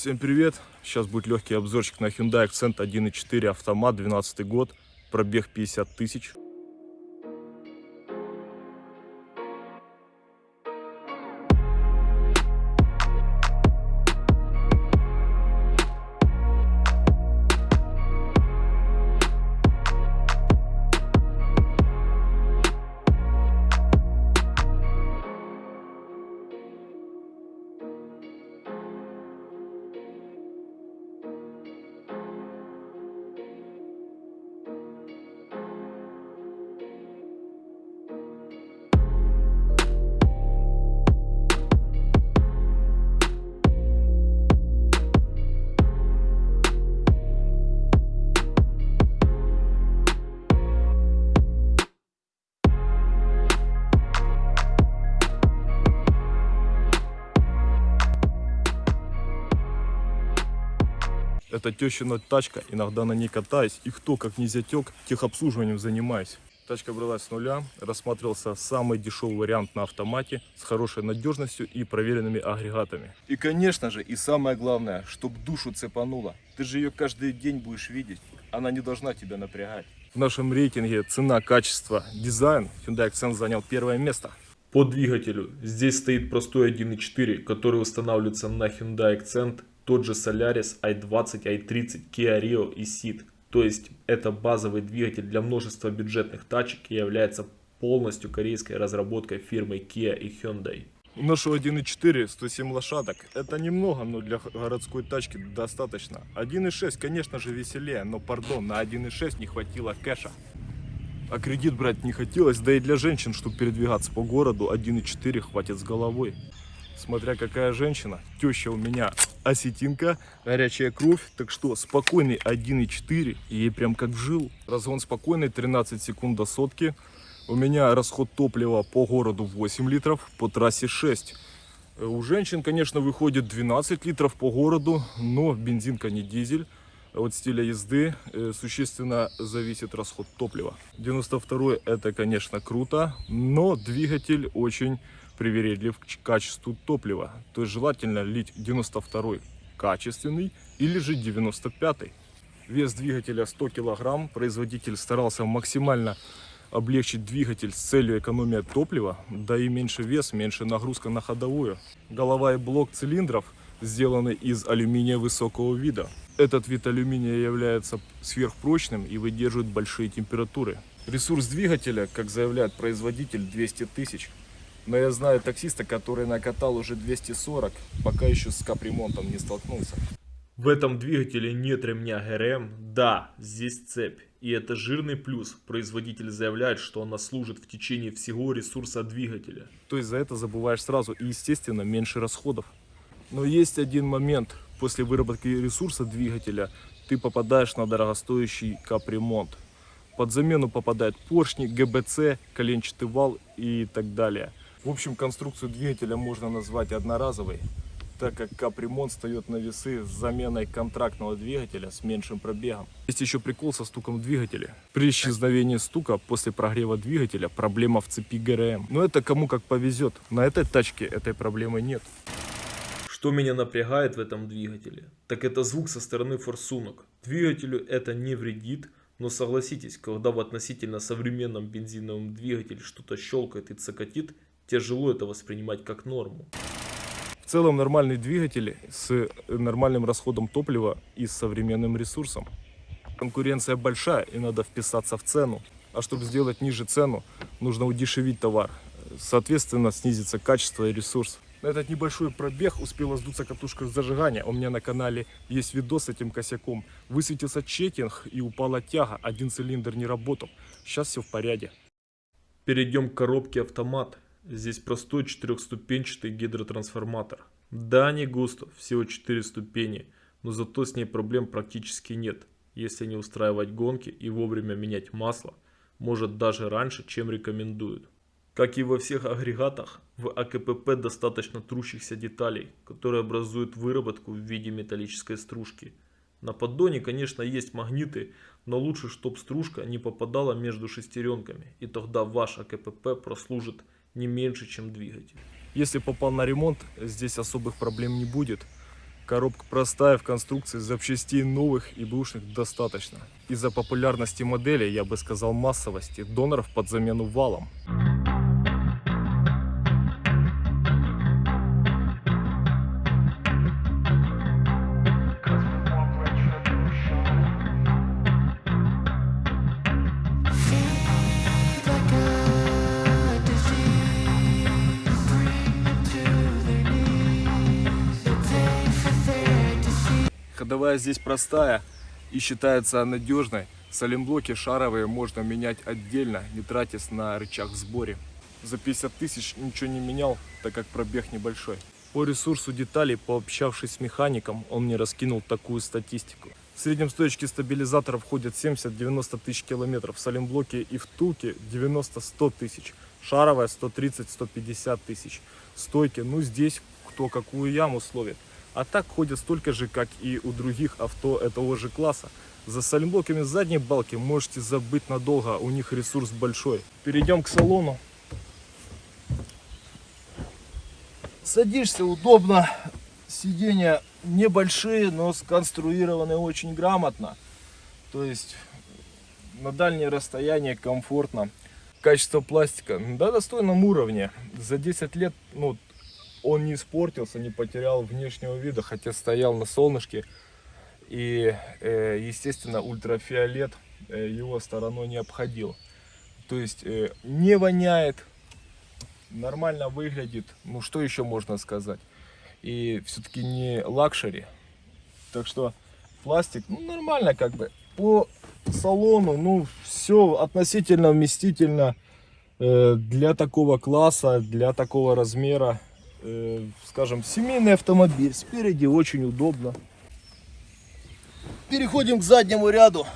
Всем привет! Сейчас будет легкий обзорчик на Hyundai Accent 1.4 автомат, 12 год, пробег 50 тысяч. Это тещина тачка, иногда на ней катаюсь. И кто, как не зятек, техобслуживанием занимаюсь. Тачка бралась с нуля, рассматривался самый дешевый вариант на автомате с хорошей надежностью и проверенными агрегатами. И конечно же, и самое главное, чтобы душу цепануло. Ты же ее каждый день будешь видеть, она не должна тебя напрягать. В нашем рейтинге цена, качество, дизайн Hyundai Accent занял первое место. По двигателю здесь стоит простой 1.4, который устанавливается на Hyundai Accent тот же Solaris i20, i30, Kia Rio и Ceed. То есть это базовый двигатель для множества бюджетных тачек и является полностью корейской разработкой фирмы Kia и Hyundai. Ношу 1.4, 107 лошадок. Это немного, но для городской тачки достаточно. 1.6, конечно же, веселее, но, пардон, на 1.6 не хватило кэша. А кредит брать не хотелось, да и для женщин, чтобы передвигаться по городу, 1.4 хватит с головой. Смотря какая женщина. Теща у меня осетинка, горячая кровь. Так что спокойный 1.4, ей прям как жил. Разгон спокойный, 13 секунд до сотки. У меня расход топлива по городу 8 литров, по трассе 6. У женщин, конечно, выходит 12 литров по городу, но бензинка не дизель. От стиля езды э, существенно зависит расход топлива. 92 это, конечно, круто, но двигатель очень привередлив к качеству топлива. То есть желательно лить 92 качественный или же 95 -й. Вес двигателя 100 кг. Производитель старался максимально облегчить двигатель с целью экономии топлива, да и меньше вес, меньше нагрузка на ходовую. Голова и блок цилиндров сделаны из алюминия высокого вида. Этот вид алюминия является сверхпрочным и выдерживает большие температуры. Ресурс двигателя, как заявляет производитель, 200 тысяч. Но я знаю таксиста, который накатал уже 240, пока еще с капремонтом не столкнулся. В этом двигателе нет ремня ГРМ, да, здесь цепь. И это жирный плюс. Производитель заявляет, что она служит в течение всего ресурса двигателя. То есть за это забываешь сразу и естественно меньше расходов. Но есть один момент. После выработки ресурса двигателя ты попадаешь на дорогостоящий капремонт. Под замену попадают поршни, ГБЦ, коленчатый вал и так далее. В общем, конструкцию двигателя можно назвать одноразовой, так как капремонт встает на весы с заменой контрактного двигателя с меньшим пробегом. Есть еще прикол со стуком двигателя. При исчезновении стука после прогрева двигателя проблема в цепи ГРМ. Но это кому как повезет. На этой тачке этой проблемы нет. Что меня напрягает в этом двигателе, так это звук со стороны форсунок. Двигателю это не вредит, но согласитесь, когда в относительно современном бензиновом двигателе что-то щелкает и цокотит, тяжело это воспринимать как норму. В целом нормальный двигатель с нормальным расходом топлива и с современным ресурсом. Конкуренция большая и надо вписаться в цену. А чтобы сделать ниже цену, нужно удешевить товар. Соответственно, снизится качество и ресурс. На этот небольшой пробег успела сдуться катушка зажигания. У меня на канале есть видос с этим косяком. Высветился чекинг и упала тяга. Один цилиндр не работал. Сейчас все в порядке. Перейдем к коробке автомат. Здесь простой четырехступенчатый гидротрансформатор. Да, не густо, всего 4 ступени, но зато с ней проблем практически нет. Если не устраивать гонки и вовремя менять масло, может даже раньше, чем рекомендуют. Как и во всех агрегатах, в АКПП достаточно трущихся деталей, которые образуют выработку в виде металлической стружки. На поддоне, конечно, есть магниты, но лучше, чтобы стружка не попадала между шестеренками, и тогда ваш АКПП прослужит не меньше, чем двигатель. Если попал на ремонт, здесь особых проблем не будет. Коробка простая в конструкции, запчастей новых и бэушных достаточно. Из-за популярности модели, я бы сказал массовости, доноров под замену валом. Ходовая здесь простая и считается надежной. Салимблоки шаровые можно менять отдельно, не тратясь на рычаг в сборе. За 50 тысяч ничего не менял, так как пробег небольшой. По ресурсу деталей, пообщавшись с механиком, он мне раскинул такую статистику. В среднем стоечки стабилизатора входят 70-90 тысяч километров, в салимблоке и втулке 90-100 тысяч, шаровая 130-150 тысяч, стойки, ну здесь кто какую яму словит. А так ходят столько же, как и у других авто этого же класса. За салимблоками задней балки можете забыть надолго, у них ресурс большой. Перейдем к салону. Садишься удобно, сиденья небольшие, но сконструированы очень грамотно. То есть на дальние расстояния комфортно. Качество пластика на достойном уровне. За 10 лет ну, он не испортился, не потерял внешнего вида, хотя стоял на солнышке. И, э, естественно, ультрафиолет э, его стороной не обходил. То есть э, не воняет, нормально выглядит. Ну, что еще можно сказать? И все-таки не luxury. Так что пластик, ну, нормально как бы. По салону, ну, все относительно вместительно для такого класса, для такого размера. Э, скажем, семейный автомобиль. Спереди очень удобно. Переходим к заднему ряду.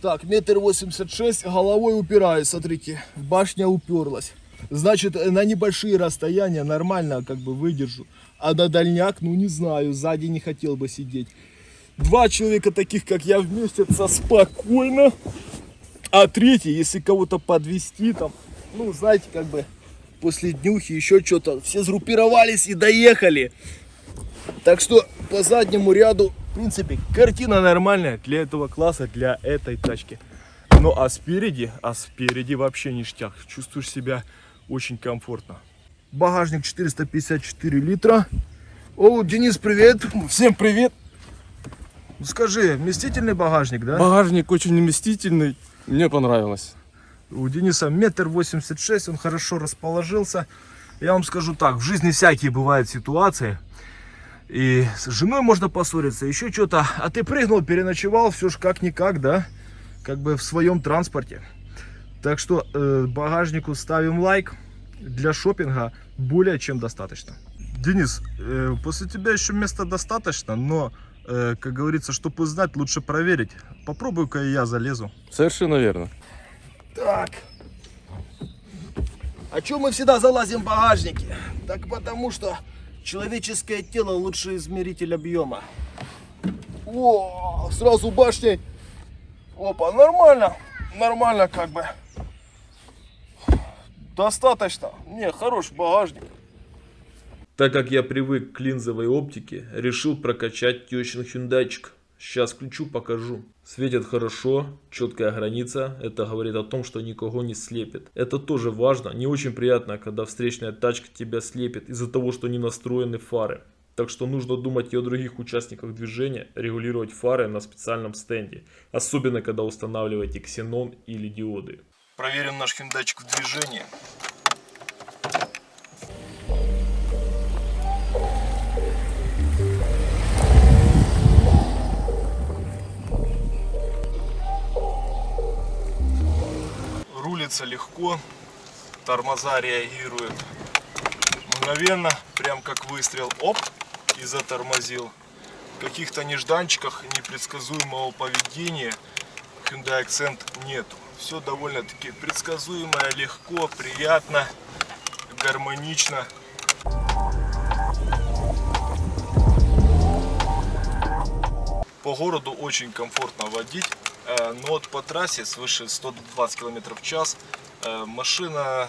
Так, метр восемьдесят шесть, головой упираюсь, смотрите, башня уперлась. Значит, э, на небольшие расстояния нормально как бы выдержу. А на дальняк, ну не знаю, сзади не хотел бы сидеть. Два человека таких, как я, вместятся спокойно. А третий, если кого-то подвести там, ну, знаете, как бы после днюхи еще что-то, все сгруппировались и доехали. Так что по заднему ряду, в принципе, Картина нормальная для этого класса, для этой тачки. Ну а спереди, а спереди вообще ништяк. Чувствуешь себя очень комфортно. багажник 454 литра. О, Денис, привет. Всем привет! Скажи, вместительный багажник, да? Багажник очень вместительный, мне понравилось. У Дениса метр восемьдесят шесть, он хорошо расположился. Я вам скажу так, в жизни всякие бывают ситуации. И с женой можно поссориться, еще что-то. А ты прыгнул, переночевал, все ж как-никак, да? Как бы в своем транспорте. Так что э, багажнику ставим лайк. Для шопинга более чем достаточно. Денис, э, после тебя еще места достаточно, но, э, как говорится, чтобы узнать, лучше проверить. Попробую-ка я залезу. Совершенно верно. Так. А чем мы всегда залазим в багажники? Так потому что человеческое тело лучший измеритель объема. О, сразу башней. Опа, нормально. Нормально как бы. Достаточно. Не, хороший багажник. Так как я привык к линзовой оптике, решил прокачать тещин хюндайчик. Сейчас включу, покажу. Светит хорошо, четкая граница. Это говорит о том, что никого не слепит. Это тоже важно. Не очень приятно, когда встречная тачка тебя слепит из-за того, что не настроены фары. Так что нужно думать и о других участниках движения, регулировать фары на специальном стенде. Особенно, когда устанавливаете ксенон или диоды. Проверим наш хиндачик в движении. Рулится легко, тормоза реагируют мгновенно, прям как выстрел, оп, и затормозил. Каких-то нежданчиках непредсказуемого поведения Hyundai Accent нету. Все довольно-таки предсказуемое, легко, приятно, гармонично. По городу очень комфортно водить, но вот по трассе свыше 120 км в час э, машина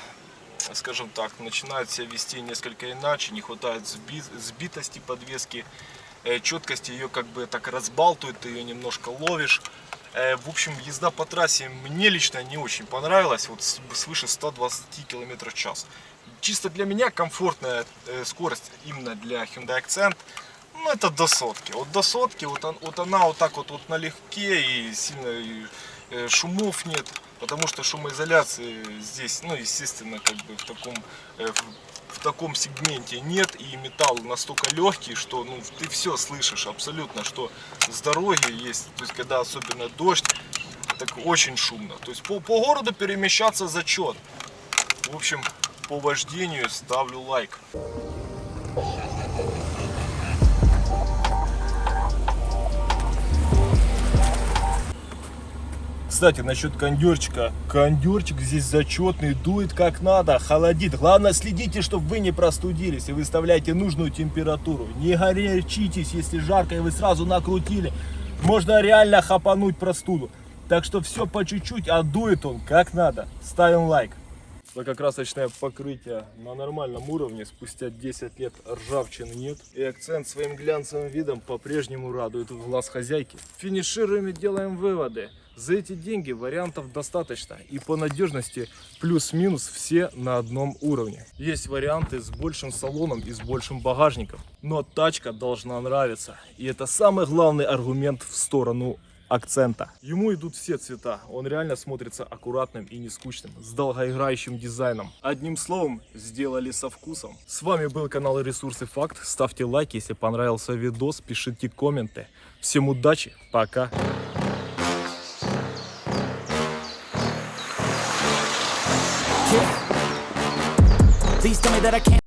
скажем так, начинает себя вести несколько иначе, не хватает сби- сбитости подвески, э, четкости ее как бы так разбалтывает, ты ее немножко ловишь. Э, В общем, езда по трассе мне лично не очень понравилась, вот свыше 120 км в час. Чисто для меня комфортная э, скорость именно для Hyundai Accent, ну это до сотки. Вот до сотки, вот, вот она вот так вот, вот налегке и сильно и, э, шумов нет, потому что шумоизоляции здесь, ну естественно, как бы в таком э, в таком сегменте нет и металл настолько легкий, что ну ты все слышишь абсолютно, что с дороги есть, то есть когда особенно дождь, так очень шумно. То есть по, по городу перемещаться зачет. В общем, по вождению ставлю лайк. Кстати, насчет кондерчика. Кондерчик здесь зачетный, дует как надо, холодит. Главное, следите, чтобы вы не простудились и выставляйте нужную температуру. Не горячитесь, если жарко и вы сразу накрутили. Можно реально хапануть простуду. Так что все по чуть-чуть, а дует он как надо. Ставим лайк. Лакокрасочное покрытие на нормальном уровне, спустя 10 лет ржавчины нет. И акцент своим глянцевым видом по-прежнему радует глаз хозяйки. Финишируем и делаем выводы. За эти деньги вариантов достаточно. И по надежности плюс-минус все на одном уровне. Есть варианты с большим салоном и с большим багажником. Но тачка должна нравиться. И это самый главный аргумент в сторону акцента. Ему идут все цвета. Он реально смотрится аккуратным и не скучным, с долгоиграющим дизайном. Одним словом, сделали со вкусом. С вами был канал Ресурсы Факт. Ставьте лайки, если понравился видос, пишите комменты. Всем удачи, пока. Please tell me that I can't.